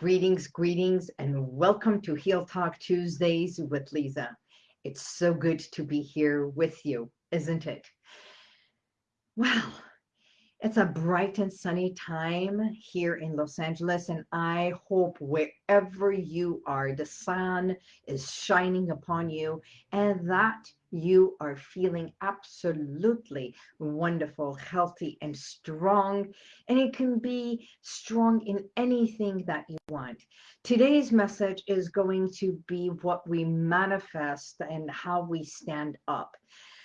Greetings, greetings, and welcome to Heal Talk Tuesdays with Lisa. It's so good to be here with you, isn't it? Well, it's a bright and sunny time here in Los Angeles, and I hope wherever you are, the sun is shining upon you and that you are feeling absolutely wonderful, healthy, and strong. And it can be strong in anything that you want. Today's message is going to be what we manifest and how we stand up.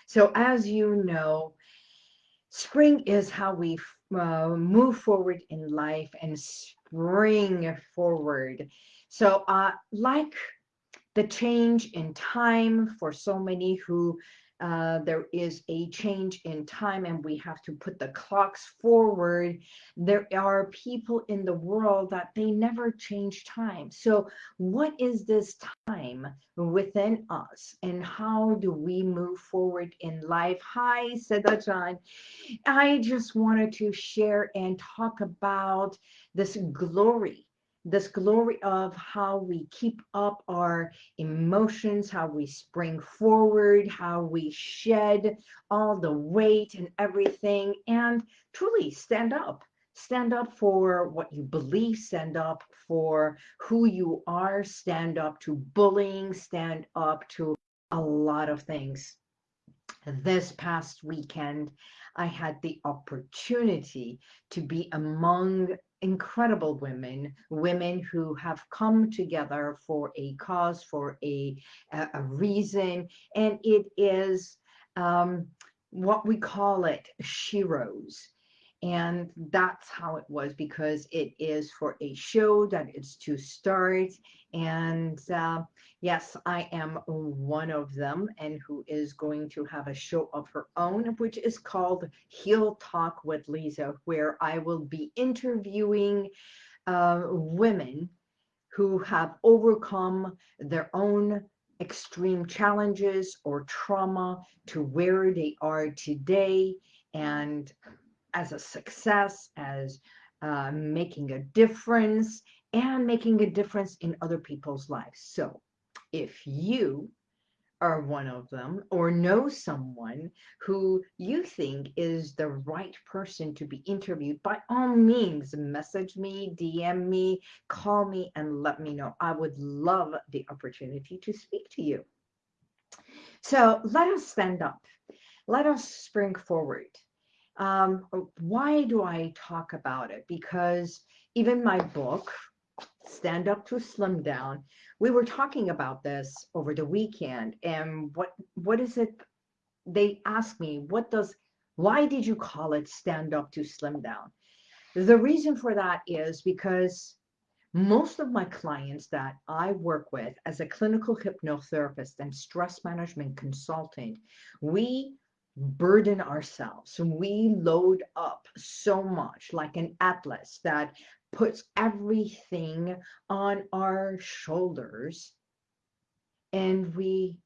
So, as you know, spring is how we uh, move forward in life and spring forward. So, uh, like the change in time for so many who uh, there is a change in time and we have to put the clocks forward. There are people in the world that they never change time. So what is this time within us and how do we move forward in life? Hi, Seda John. I just wanted to share and talk about this glory this glory of how we keep up our emotions, how we spring forward, how we shed all the weight and everything, and truly stand up. Stand up for what you believe, stand up for who you are, stand up to bullying, stand up to a lot of things. This past weekend, I had the opportunity to be among incredible women, women who have come together for a cause, for a, a, reason, and it is um, what we call it, sheroes. And that's how it was because it is for a show that is to start. And uh, yes, I am one of them and who is going to have a show of her own, which is called Heal Talk with Lisa, where I will be interviewing uh, women who have overcome their own extreme challenges or trauma to where they are today and as a success, as uh, making a difference, and making a difference in other people's lives. So if you are one of them or know someone who you think is the right person to be interviewed, by all means, message me, DM me, call me, and let me know. I would love the opportunity to speak to you. So let us stand up. Let us spring forward. Um, why do I talk about it? Because even my book, Stand Up to Slim Down, we were talking about this over the weekend. And what what is it? They asked me, what does, why did you call it Stand Up to Slim Down? The reason for that is because most of my clients that I work with as a clinical hypnotherapist and stress management consultant, we burden ourselves. We load up so much like an atlas that puts everything on our shoulders and we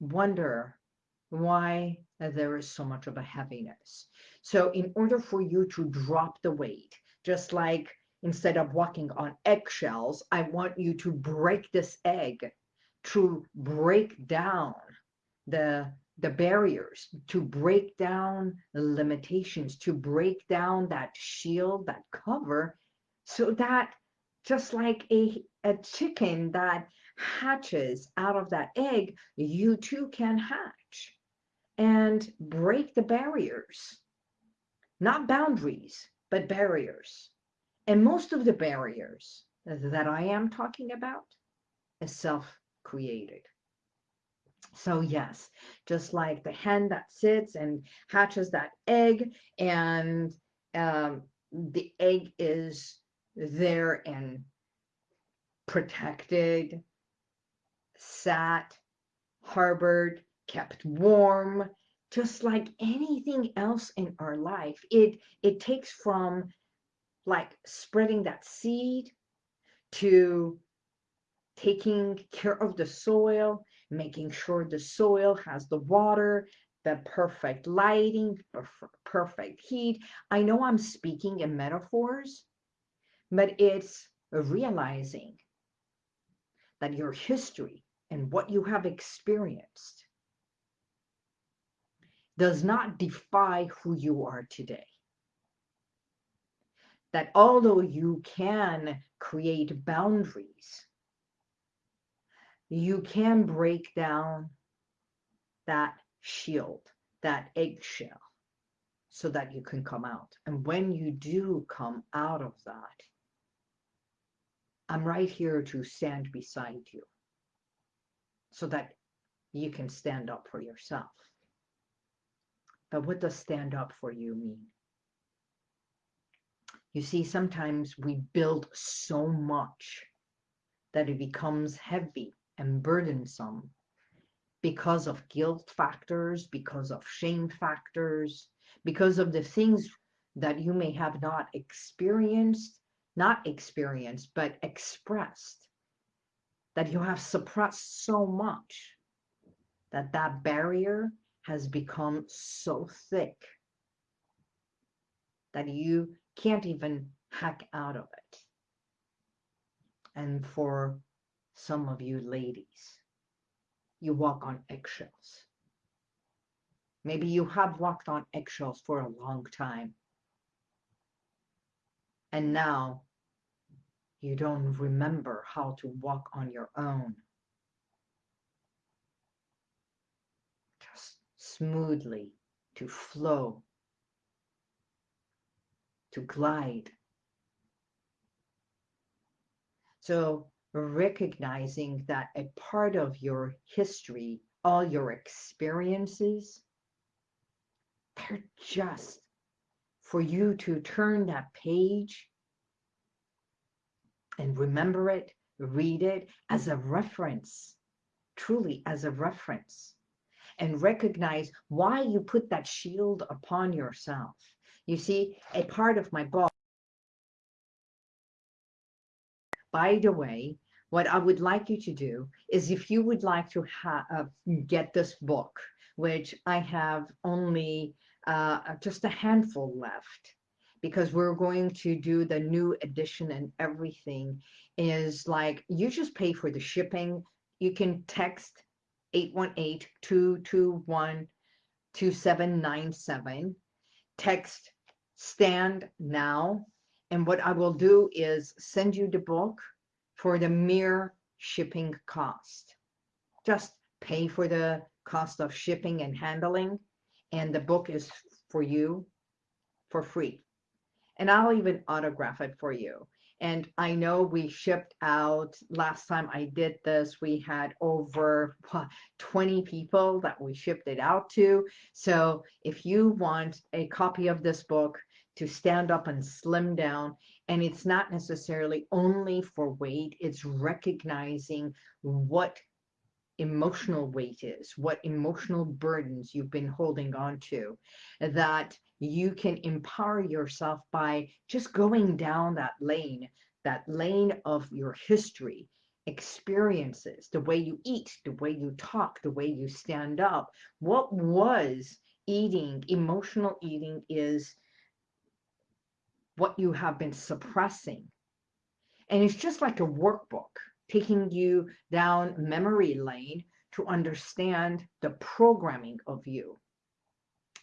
wonder why there is so much of a heaviness. So in order for you to drop the weight, just like instead of walking on eggshells, I want you to break this egg to break down the the barriers, to break down the limitations, to break down that shield, that cover, so that just like a, a chicken that hatches out of that egg, you too can hatch and break the barriers, not boundaries, but barriers. And most of the barriers that I am talking about is self-created. So yes, just like the hen that sits and hatches that egg and um, the egg is there and protected, sat, harbored, kept warm, just like anything else in our life. It, it takes from like spreading that seed to taking care of the soil making sure the soil has the water, the perfect lighting, perfect heat. I know I'm speaking in metaphors, but it's realizing that your history and what you have experienced does not defy who you are today. That although you can create boundaries, you can break down that shield, that eggshell, so that you can come out. And when you do come out of that, I'm right here to stand beside you so that you can stand up for yourself. But what does stand up for you mean? You see, sometimes we build so much that it becomes heavy and burdensome because of guilt factors, because of shame factors, because of the things that you may have not experienced, not experienced, but expressed, that you have suppressed so much that that barrier has become so thick that you can't even hack out of it. And for some of you ladies, you walk on eggshells. Maybe you have walked on eggshells for a long time. And now you don't remember how to walk on your own. Just smoothly, to flow, to glide. So recognizing that a part of your history, all your experiences, they're just for you to turn that page and remember it, read it as a reference, truly as a reference and recognize why you put that shield upon yourself. You see, a part of my book, by the way, what I would like you to do is if you would like to uh, get this book, which I have only uh, just a handful left, because we're going to do the new edition and everything is like you just pay for the shipping. You can text 818-221-2797. Text stand now. And what I will do is send you the book for the mere shipping cost. Just pay for the cost of shipping and handling. And the book is for you for free. And I'll even autograph it for you. And I know we shipped out, last time I did this, we had over 20 people that we shipped it out to. So if you want a copy of this book to stand up and slim down, and it's not necessarily only for weight, it's recognizing what emotional weight is, what emotional burdens you've been holding on to, that you can empower yourself by just going down that lane, that lane of your history, experiences, the way you eat, the way you talk, the way you stand up. What was eating, emotional eating is what you have been suppressing. And it's just like a workbook taking you down memory lane to understand the programming of you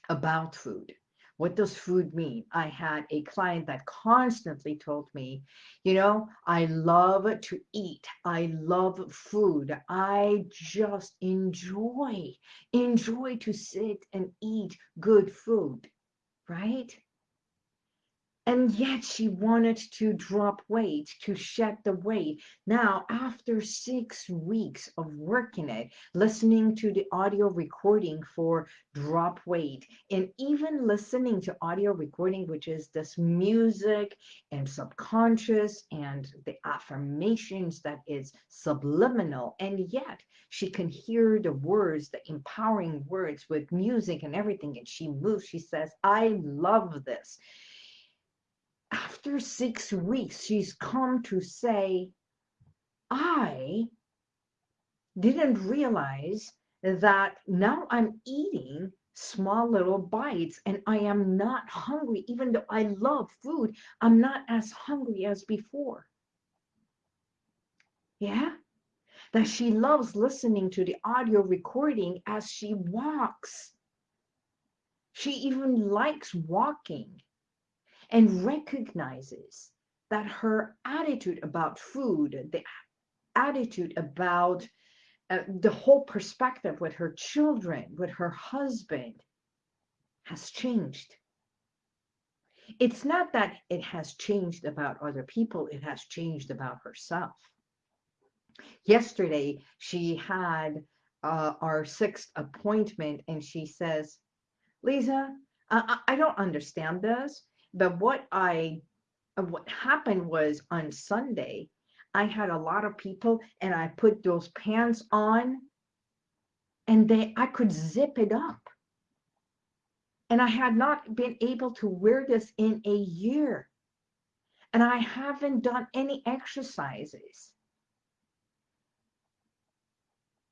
about food. What does food mean? I had a client that constantly told me, you know, I love to eat. I love food. I just enjoy, enjoy to sit and eat good food, right? And yet she wanted to drop weight, to shed the weight. Now, after six weeks of working it, listening to the audio recording for drop weight, and even listening to audio recording, which is this music and subconscious and the affirmations that is subliminal, and yet she can hear the words, the empowering words with music and everything, and she moves. She says, I love this after six weeks, she's come to say, I didn't realize that now I'm eating small little bites and I am not hungry. Even though I love food, I'm not as hungry as before. Yeah. That she loves listening to the audio recording as she walks. She even likes walking and recognizes that her attitude about food, the attitude about uh, the whole perspective with her children, with her husband, has changed. It's not that it has changed about other people, it has changed about herself. Yesterday, she had uh, our sixth appointment, and she says, Lisa, I, I don't understand this, but what I uh, what happened was on Sunday, I had a lot of people and I put those pants on and they I could zip it up. And I had not been able to wear this in a year. And I haven't done any exercises.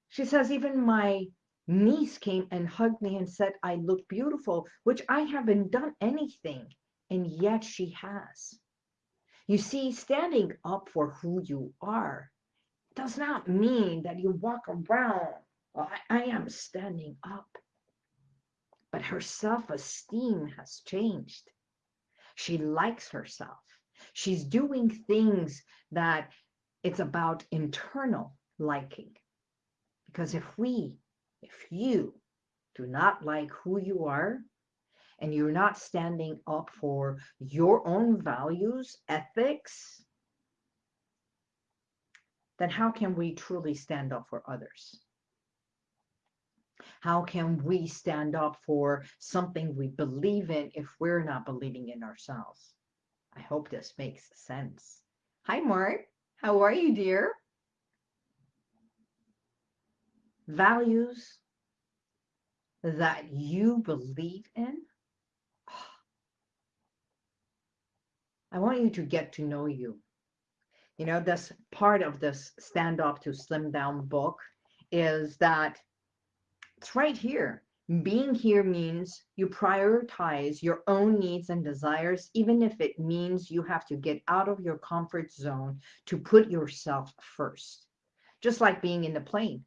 She says, even my niece came and hugged me and said, I look beautiful, which I haven't done anything. And yet she has. You see, standing up for who you are does not mean that you walk around, well, I, I am standing up. But her self-esteem has changed. She likes herself. She's doing things that it's about internal liking. Because if we, if you do not like who you are, and you're not standing up for your own values, ethics, then how can we truly stand up for others? How can we stand up for something we believe in if we're not believing in ourselves? I hope this makes sense. Hi, Mark. How are you, dear? Values that you believe in I want you to get to know you. You know, this part of this Stand Up to Slim Down book is that it's right here. Being here means you prioritize your own needs and desires, even if it means you have to get out of your comfort zone to put yourself first. Just like being in the plane,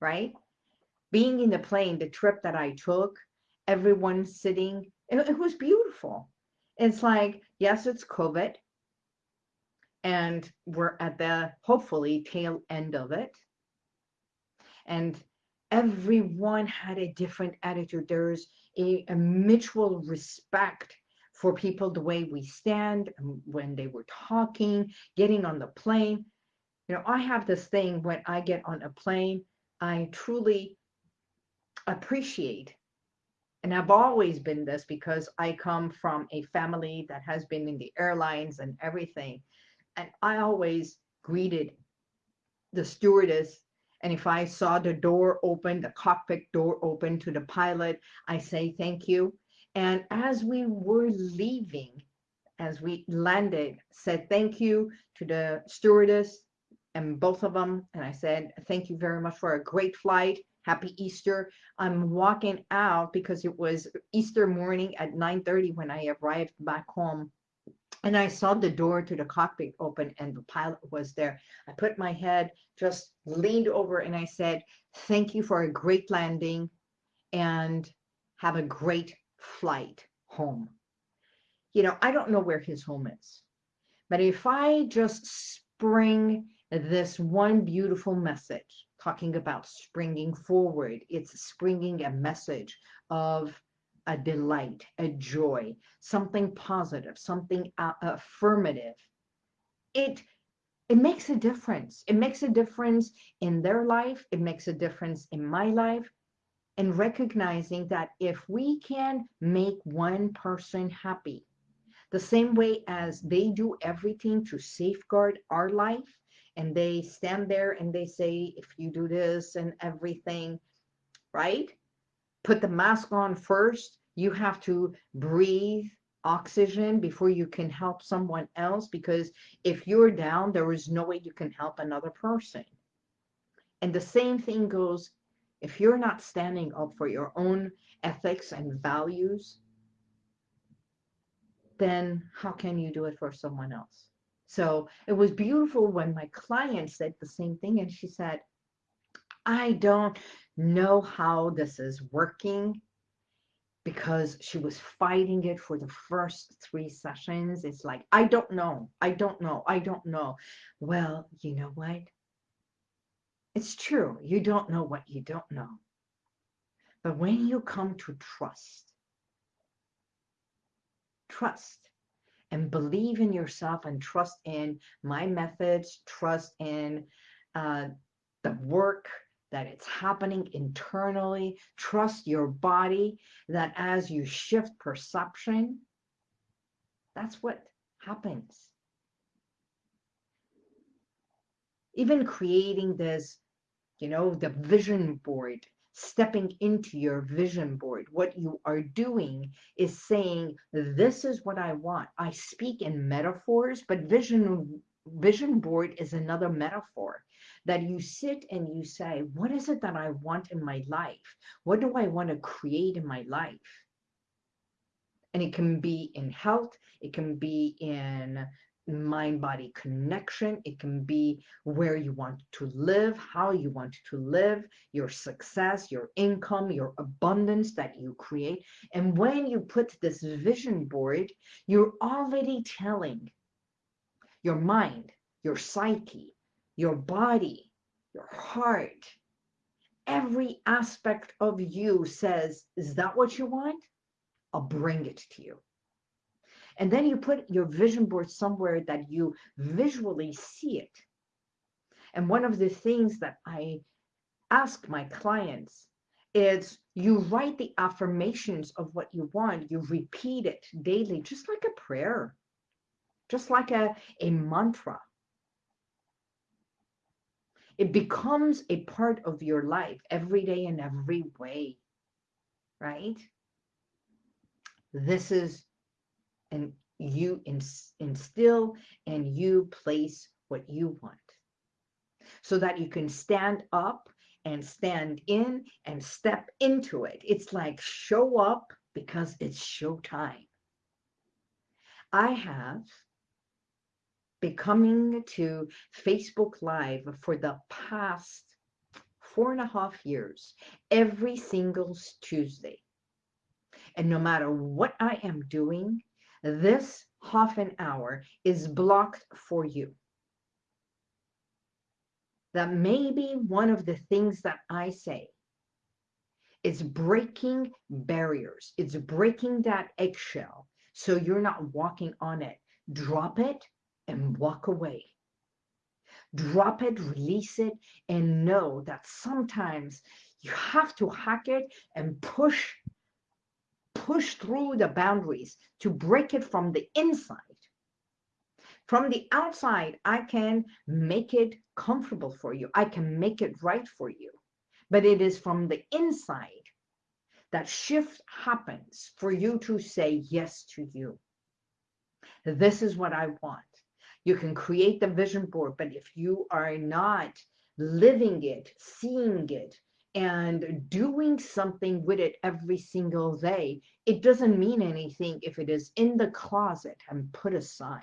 right? Being in the plane, the trip that I took, everyone sitting, it, it was beautiful it's like, yes, it's COVID. And we're at the hopefully tail end of it. And everyone had a different attitude. There's a, a mutual respect for people, the way we stand, when they were talking, getting on the plane. You know, I have this thing when I get on a plane, I truly appreciate and I've always been this because I come from a family that has been in the airlines and everything. And I always greeted the stewardess. And if I saw the door open, the cockpit door open to the pilot, I say thank you. And as we were leaving, as we landed, said thank you to the stewardess and both of them. And I said, thank you very much for a great flight happy Easter. I'm walking out because it was Easter morning at 9.30 when I arrived back home. And I saw the door to the cockpit open and the pilot was there. I put my head, just leaned over and I said, thank you for a great landing and have a great flight home. You know, I don't know where his home is, but if I just spring this one beautiful message talking about springing forward. It's springing a message of a delight, a joy, something positive, something uh, affirmative. It it makes a difference. It makes a difference in their life. It makes a difference in my life. And recognizing that if we can make one person happy, the same way as they do everything to safeguard our life, and they stand there and they say, if you do this and everything, right? Put the mask on first. You have to breathe oxygen before you can help someone else because if you're down, there is no way you can help another person. And the same thing goes if you're not standing up for your own ethics and values, then how can you do it for someone else? So it was beautiful when my client said the same thing and she said, I don't know how this is working because she was fighting it for the first three sessions. It's like, I don't know. I don't know. I don't know. Well, you know what? It's true. You don't know what you don't know. But when you come to trust, trust and believe in yourself and trust in my methods, trust in uh, the work that it's happening internally. Trust your body that as you shift perception, that's what happens. Even creating this, you know, the vision board, stepping into your vision board, what you are doing is saying, this is what I want. I speak in metaphors, but vision vision board is another metaphor that you sit and you say, what is it that I want in my life? What do I want to create in my life? And it can be in health, it can be in mind body connection, it can be where you want to live, how you want to live, your success, your income, your abundance that you create. And when you put this vision board, you're already telling your mind, your psyche, your body, your heart, every aspect of you says, is that what you want? I'll bring it to you. And then you put your vision board somewhere that you visually see it. And one of the things that I ask my clients is you write the affirmations of what you want, you repeat it daily, just like a prayer, just like a, a mantra. It becomes a part of your life every day in every way, right? This is, and you instill and you place what you want so that you can stand up and stand in and step into it. It's like show up because it's showtime. I have been coming to Facebook Live for the past four and a half years, every single Tuesday. And no matter what I am doing, this half an hour is blocked for you. That may be one of the things that I say. It's breaking barriers. It's breaking that eggshell so you're not walking on it. Drop it and walk away. Drop it, release it, and know that sometimes you have to hack it and push push through the boundaries to break it from the inside. From the outside, I can make it comfortable for you. I can make it right for you. But it is from the inside that shift happens for you to say yes to you. This is what I want. You can create the vision board, but if you are not living it, seeing it, and doing something with it every single day, it doesn't mean anything if it is in the closet and put aside.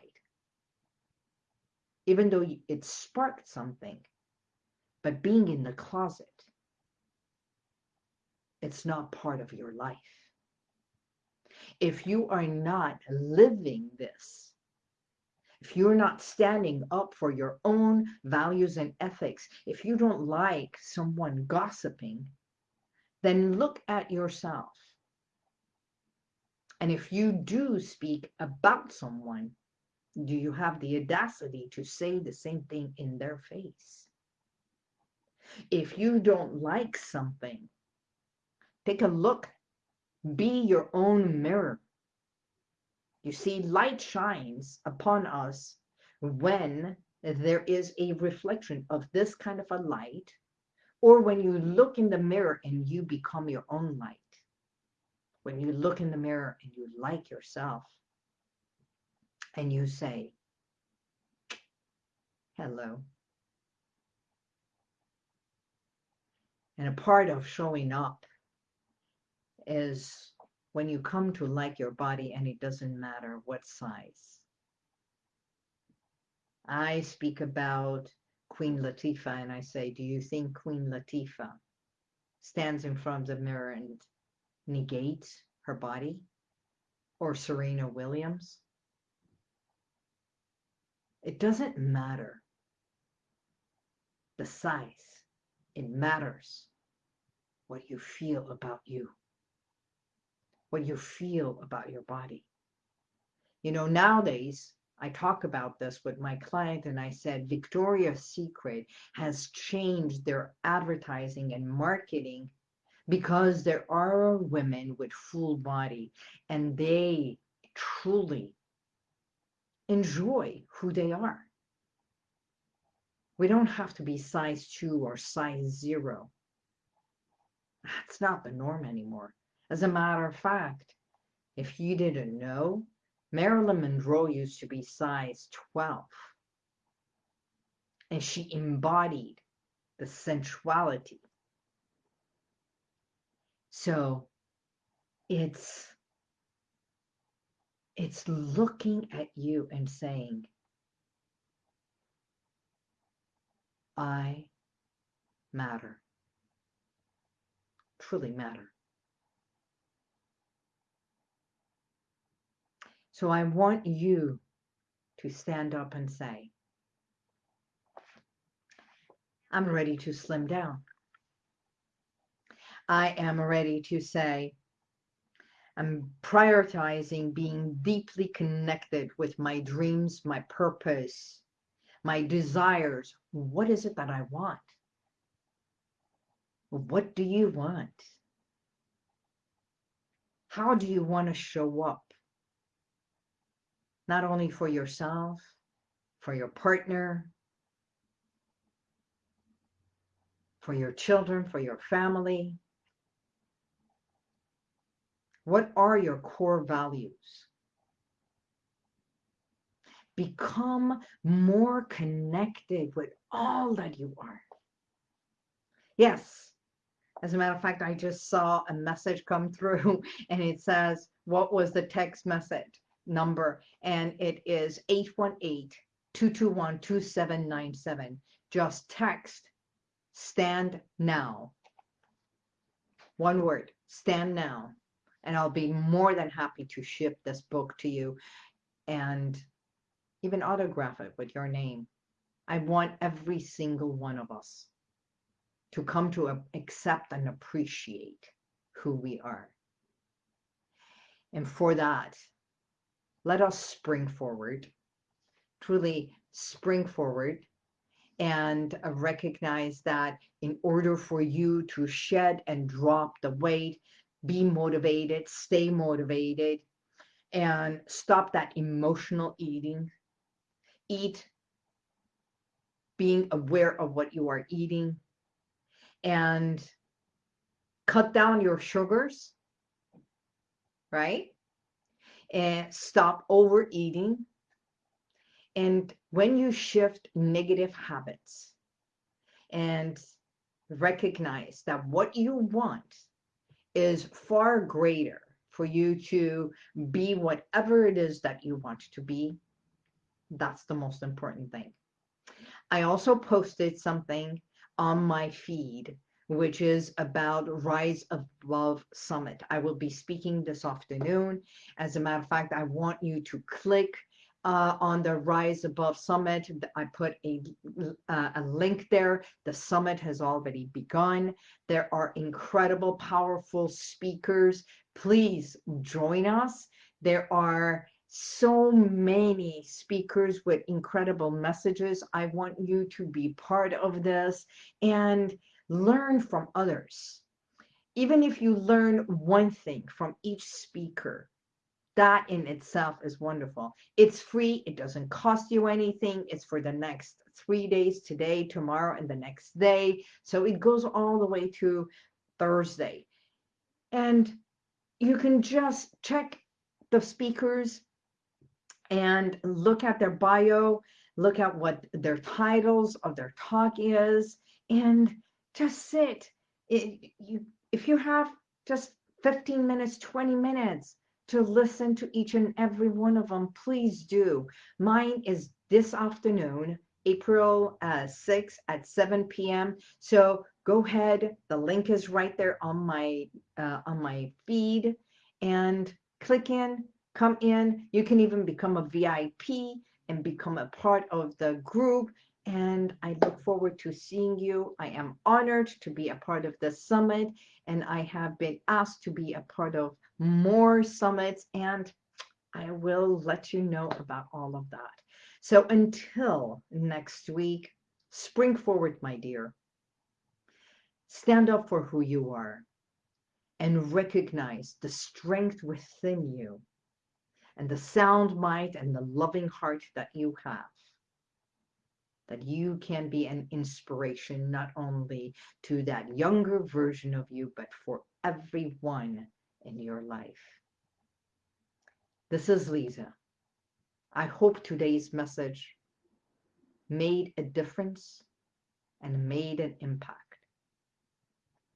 Even though it sparked something, but being in the closet, it's not part of your life. If you are not living this, if you're not standing up for your own values and ethics, if you don't like someone gossiping, then look at yourself. And if you do speak about someone, do you have the audacity to say the same thing in their face? If you don't like something, take a look, be your own mirror. You see, light shines upon us when there is a reflection of this kind of a light, or when you look in the mirror and you become your own light. When you look in the mirror and you like yourself, and you say, hello. And a part of showing up is when you come to like your body and it doesn't matter what size. I speak about Queen Latifah and I say, do you think Queen Latifah stands in front of the mirror and negates her body? Or Serena Williams? It doesn't matter the size. It matters what you feel about you, what you feel about your body. You know, nowadays, I talk about this with my client and I said Victoria's Secret has changed their advertising and marketing because there are women with full body and they truly enjoy who they are. We don't have to be size two or size zero. That's not the norm anymore. As a matter of fact, if you didn't know, Marilyn Monroe used to be size 12. And she embodied the sensuality. So it's it's looking at you and saying, I matter. Truly matter. So I want you to stand up and say, I'm ready to slim down. I am ready to say, I'm prioritizing being deeply connected with my dreams, my purpose, my desires. What is it that I want? What do you want? How do you want to show up? not only for yourself, for your partner, for your children, for your family. What are your core values? Become more connected with all that you are. Yes, as a matter of fact, I just saw a message come through and it says, what was the text message? number, and it is 818-221-2797. Just text stand now. One word, stand now. And I'll be more than happy to ship this book to you and even autograph it with your name. I want every single one of us to come to accept and appreciate who we are. And for that, let us spring forward, truly spring forward and recognize that in order for you to shed and drop the weight, be motivated, stay motivated, and stop that emotional eating. Eat being aware of what you are eating and cut down your sugars, right? and stop overeating. And when you shift negative habits and recognize that what you want is far greater for you to be whatever it is that you want to be, that's the most important thing. I also posted something on my feed which is about Rise Above Summit. I will be speaking this afternoon. As a matter of fact, I want you to click uh, on the Rise Above Summit. I put a, uh, a link there. The summit has already begun. There are incredible, powerful speakers. Please join us. There are so many speakers with incredible messages. I want you to be part of this. And learn from others. Even if you learn one thing from each speaker, that in itself is wonderful. It's free. It doesn't cost you anything. It's for the next three days, today, tomorrow, and the next day. So it goes all the way to Thursday. And you can just check the speakers and look at their bio, look at what their titles of their talk is, and just sit. It, you, if you have just 15 minutes, 20 minutes, to listen to each and every one of them, please do. Mine is this afternoon, April uh, 6 at 7 p.m. So go ahead. The link is right there on my uh, on my feed and click in, come in. You can even become a VIP and become a part of the group. And I look forward to seeing you. I am honored to be a part of the summit, and I have been asked to be a part of more summits, and I will let you know about all of that. So until next week, spring forward, my dear. Stand up for who you are and recognize the strength within you and the sound mind and the loving heart that you have. That you can be an inspiration not only to that younger version of you, but for everyone in your life. This is Lisa. I hope today's message made a difference and made an impact.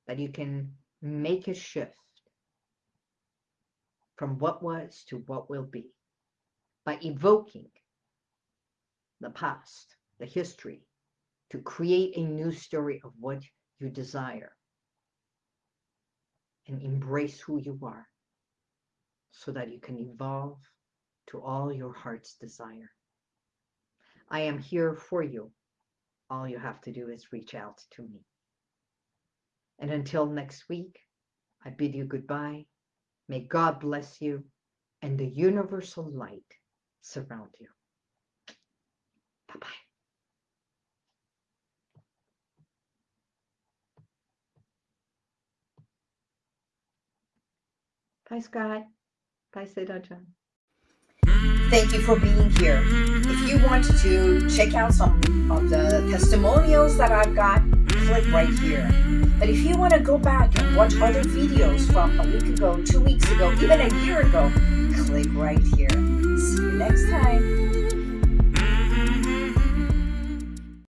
That you can make a shift from what was to what will be by evoking the past, the history, to create a new story of what you desire and embrace who you are so that you can evolve to all your heart's desire. I am here for you. All you have to do is reach out to me. And until next week, I bid you goodbye. May God bless you and the universal light surround you. Bye-bye. Scott. Bye. Thank you for being here. If you want to check out some of the testimonials that I've got, click right here. But if you want to go back and watch other videos from a week ago, two weeks ago, even a year ago, click right here. See you next time.